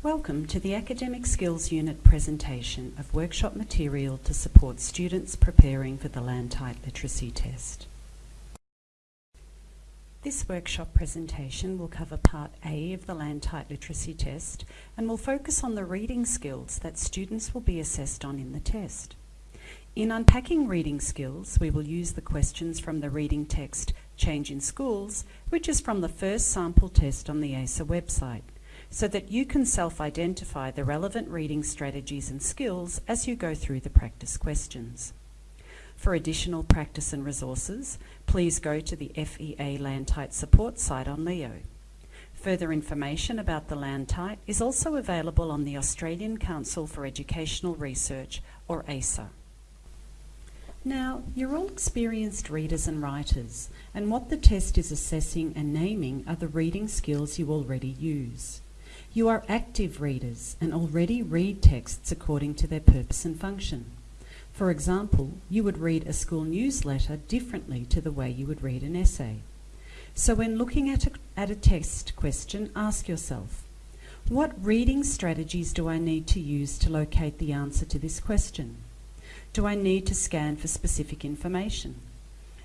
Welcome to the Academic Skills Unit presentation of workshop material to support students preparing for the LANTITE Literacy Test. This workshop presentation will cover Part A of the LANTITE Literacy Test and will focus on the reading skills that students will be assessed on in the test. In unpacking reading skills, we will use the questions from the reading text Change in Schools, which is from the first sample test on the ACER website so that you can self-identify the relevant reading strategies and skills as you go through the practice questions. For additional practice and resources, please go to the FEA LANTITE support site on Leo. Further information about the LANTITE is also available on the Australian Council for Educational Research, or ACER. Now, you're all experienced readers and writers, and what the test is assessing and naming are the reading skills you already use. You are active readers and already read texts according to their purpose and function. For example, you would read a school newsletter differently to the way you would read an essay. So when looking at a, at a test question, ask yourself, what reading strategies do I need to use to locate the answer to this question? Do I need to scan for specific information?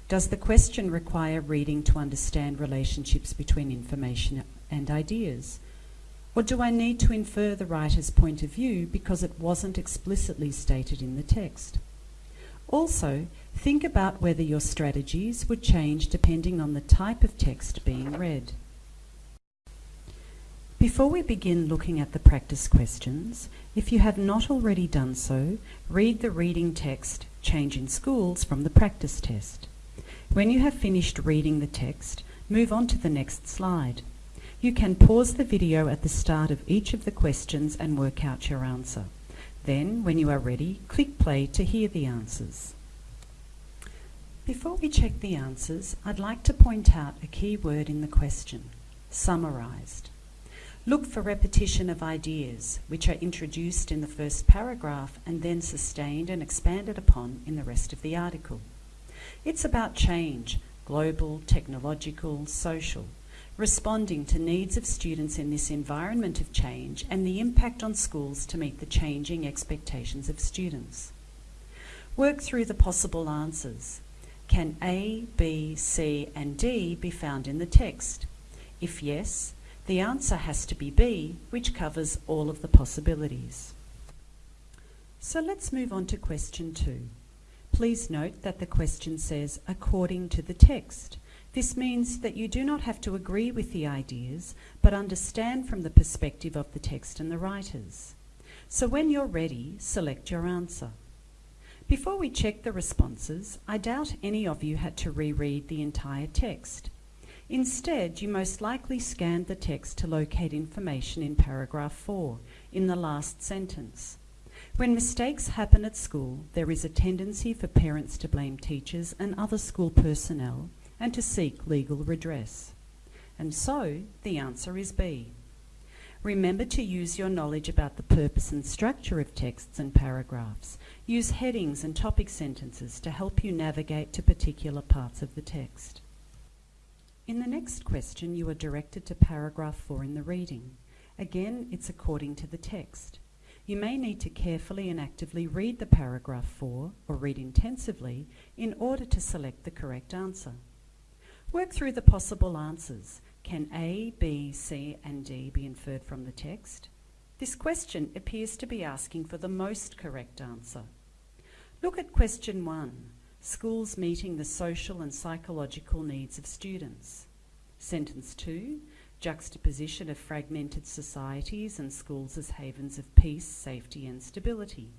Does the question require reading to understand relationships between information and ideas? Or do I need to infer the writer's point of view because it wasn't explicitly stated in the text? Also, think about whether your strategies would change depending on the type of text being read. Before we begin looking at the practice questions, if you have not already done so, read the reading text Change in Schools from the practice test. When you have finished reading the text, move on to the next slide. You can pause the video at the start of each of the questions and work out your answer. Then, when you are ready, click play to hear the answers. Before we check the answers, I'd like to point out a key word in the question, summarised. Look for repetition of ideas, which are introduced in the first paragraph and then sustained and expanded upon in the rest of the article. It's about change, global, technological, social, responding to needs of students in this environment of change and the impact on schools to meet the changing expectations of students. Work through the possible answers. Can A, B, C and D be found in the text? If yes, the answer has to be B, which covers all of the possibilities. So let's move on to question two. Please note that the question says, according to the text. This means that you do not have to agree with the ideas, but understand from the perspective of the text and the writers. So when you're ready, select your answer. Before we check the responses, I doubt any of you had to reread the entire text. Instead, you most likely scanned the text to locate information in paragraph 4, in the last sentence. When mistakes happen at school, there is a tendency for parents to blame teachers and other school personnel and to seek legal redress. And so, the answer is B. Remember to use your knowledge about the purpose and structure of texts and paragraphs. Use headings and topic sentences to help you navigate to particular parts of the text. In the next question, you are directed to paragraph 4 in the reading. Again, it's according to the text. You may need to carefully and actively read the paragraph 4, or read intensively, in order to select the correct answer. Work through the possible answers. Can A, B, C and D be inferred from the text? This question appears to be asking for the most correct answer. Look at question 1. Schools meeting the social and psychological needs of students. Sentence 2. Juxtaposition of fragmented societies and schools as havens of peace, safety and stability.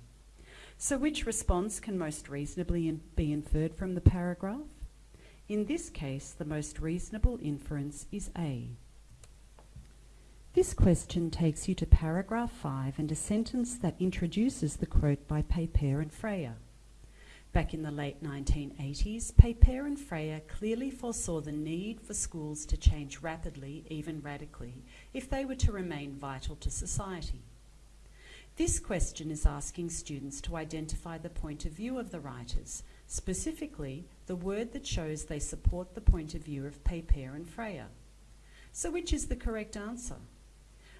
So which response can most reasonably in be inferred from the paragraph? In this case, the most reasonable inference is A. This question takes you to paragraph 5 and a sentence that introduces the quote by Papert and Freire. Back in the late 1980s, Papert and Freire clearly foresaw the need for schools to change rapidly, even radically, if they were to remain vital to society. This question is asking students to identify the point of view of the writers, specifically the word that shows they support the point of view of Papert and Freire. So which is the correct answer?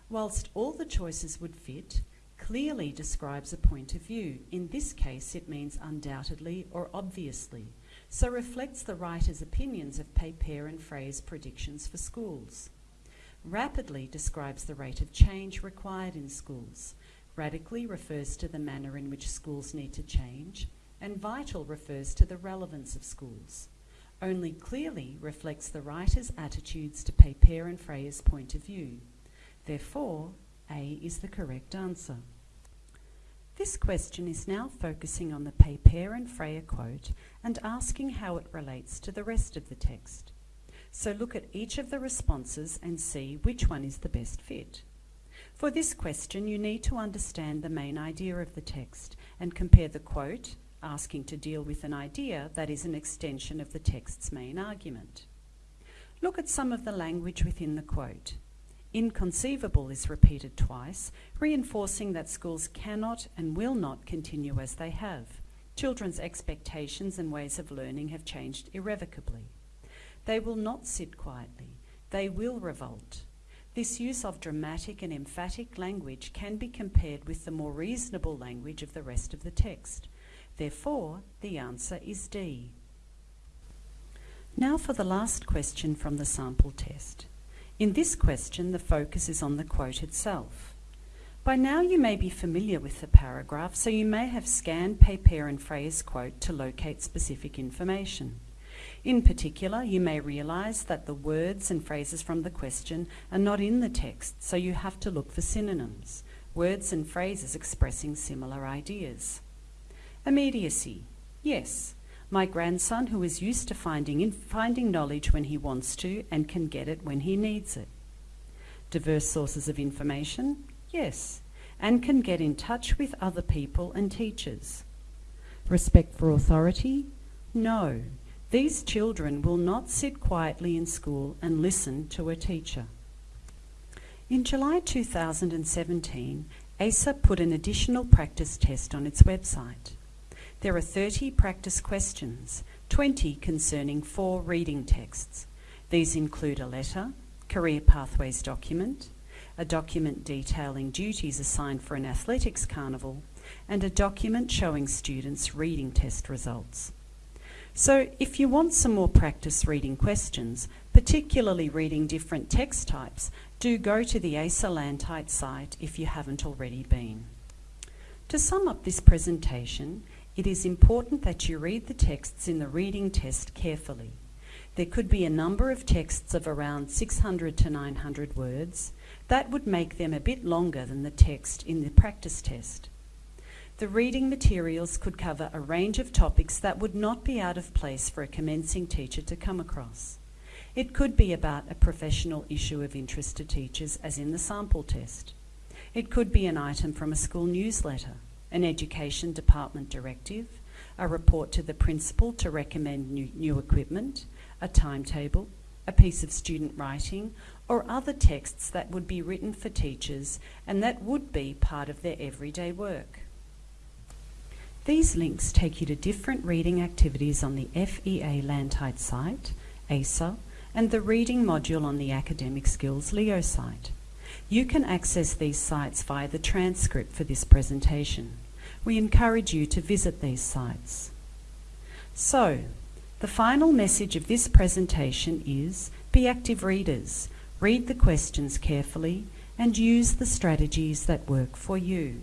whilst all the choices would fit, clearly describes a point of view. In this case, it means undoubtedly or obviously, so reflects the writer's opinions of Papert and Freire's predictions for schools. Rapidly describes the rate of change required in schools. Radically refers to the manner in which schools need to change, and vital refers to the relevance of schools. Only clearly reflects the writer's attitudes to Papert and Freire's point of view. Therefore, A is the correct answer. This question is now focusing on the Papert and Freire quote and asking how it relates to the rest of the text. So look at each of the responses and see which one is the best fit. For this question, you need to understand the main idea of the text and compare the quote, asking to deal with an idea that is an extension of the text's main argument. Look at some of the language within the quote. Inconceivable is repeated twice, reinforcing that schools cannot and will not continue as they have. Children's expectations and ways of learning have changed irrevocably. They will not sit quietly. They will revolt. This use of dramatic and emphatic language can be compared with the more reasonable language of the rest of the text. Therefore, the answer is D. Now for the last question from the sample test. In this question, the focus is on the quote itself. By now you may be familiar with the paragraph, so you may have scanned Papert and Freire's quote to locate specific information. In particular, you may realise that the words and phrases from the question are not in the text, so you have to look for synonyms, words and phrases expressing similar ideas. Immediacy. Yes, my grandson who is used to finding, finding knowledge when he wants to and can get it when he needs it. Diverse sources of information? Yes, and can get in touch with other people and teachers. Respect for authority? No. These children will not sit quietly in school and listen to a teacher. In July 2017, ACER put an additional practice test on its website. There are 30 practice questions, 20 concerning four reading texts. These include a letter, career pathways document, a document detailing duties assigned for an athletics carnival, and a document showing students reading test results. So if you want some more practice reading questions, particularly reading different text types, do go to the ACER LANTITE site if you haven't already been. To sum up this presentation, it is important that you read the texts in the reading test carefully. There could be a number of texts of around 600 to 900 words. That would make them a bit longer than the text in the practice test. The reading materials could cover a range of topics that would not be out of place for a commencing teacher to come across. It could be about a professional issue of interest to teachers, as in the sample test. It could be an item from a school newsletter an Education Department directive, a report to the principal to recommend new, new equipment, a timetable, a piece of student writing, or other texts that would be written for teachers and that would be part of their everyday work. These links take you to different reading activities on the FEA LANTITE site, ACER, and the reading module on the Academic Skills Leo site. You can access these sites via the transcript for this presentation we encourage you to visit these sites. So, the final message of this presentation is be active readers, read the questions carefully and use the strategies that work for you.